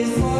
is